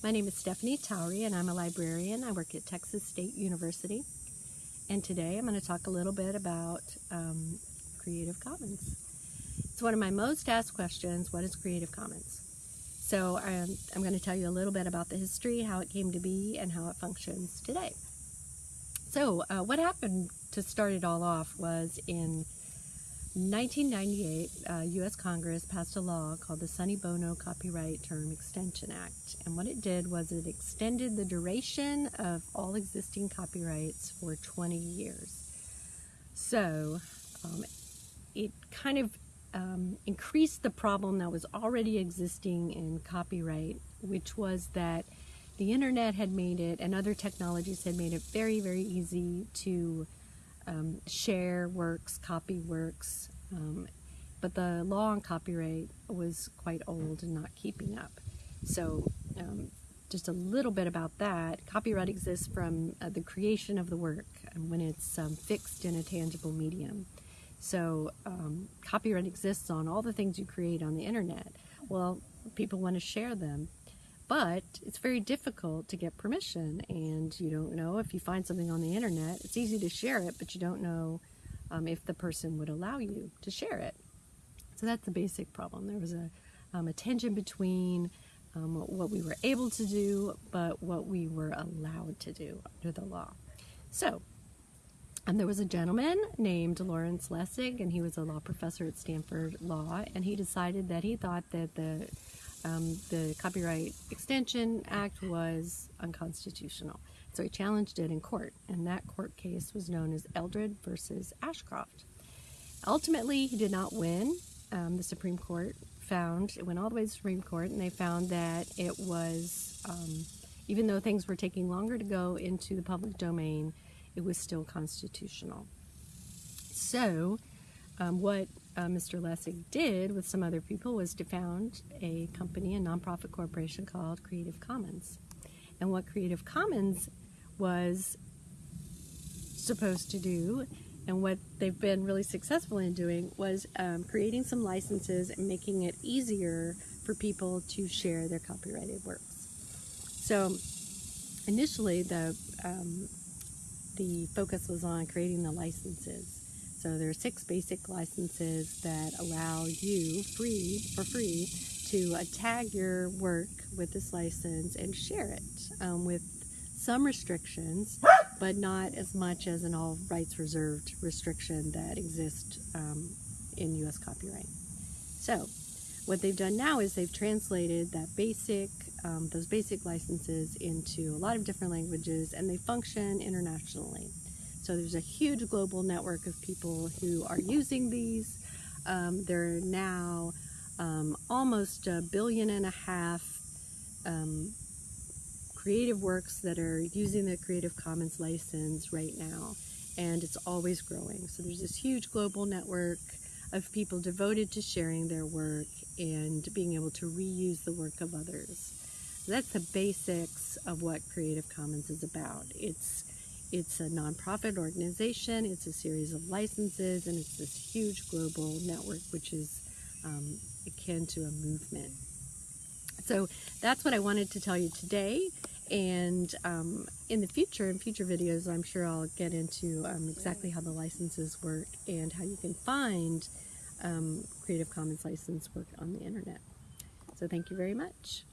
My name is Stephanie Towery and I'm a librarian. I work at Texas State University. And today I'm going to talk a little bit about um, Creative Commons. It's one of my most asked questions, what is Creative Commons? So I'm, I'm going to tell you a little bit about the history, how it came to be, and how it functions today. So uh, what happened to start it all off was in 1998, uh, U.S. Congress passed a law called the Sonny Bono Copyright Term Extension Act. And what it did was it extended the duration of all existing copyrights for 20 years. So um, it kind of um, increased the problem that was already existing in copyright, which was that the internet had made it and other technologies had made it very, very easy to um, share works, copy works, um, but the law on copyright was quite old and not keeping up. So um, just a little bit about that. Copyright exists from uh, the creation of the work and when it's um, fixed in a tangible medium. So um, copyright exists on all the things you create on the internet. Well, people want to share them but it's very difficult to get permission and you don't know if you find something on the internet. It's easy to share it but you don't know um, if the person would allow you to share it. So that's the basic problem. There was a, um, a tension between um, what we were able to do but what we were allowed to do under the law. So and there was a gentleman named Lawrence Lessig, and he was a law professor at Stanford Law, and he decided that he thought that the um, the Copyright Extension Act was unconstitutional. So he challenged it in court, and that court case was known as Eldred versus Ashcroft. Ultimately, he did not win. Um, the Supreme Court found, it went all the way to the Supreme Court, and they found that it was, um, even though things were taking longer to go into the public domain, it was still constitutional. So, um, what uh, Mr. Lessig did with some other people was to found a company, a nonprofit corporation called Creative Commons. And what Creative Commons was supposed to do and what they've been really successful in doing was um, creating some licenses and making it easier for people to share their copyrighted works. So initially the um, the focus was on creating the licenses so there are six basic licenses that allow you free for free to uh, tag your work with this license and share it um, with some restrictions, but not as much as an all rights reserved restriction that exists um, in U.S. copyright. So what they've done now is they've translated that basic, um, those basic licenses into a lot of different languages and they function internationally. So there's a huge global network of people who are using these. Um, there are now um, almost a billion and a half um, creative works that are using the Creative Commons license right now, and it's always growing. So there's this huge global network of people devoted to sharing their work and being able to reuse the work of others. That's the basics of what Creative Commons is about. It's it's a nonprofit organization, it's a series of licenses, and it's this huge global network which is um, akin to a movement. So that's what I wanted to tell you today. And um, in the future, in future videos, I'm sure I'll get into um, exactly how the licenses work and how you can find um, Creative Commons license work on the internet. So thank you very much.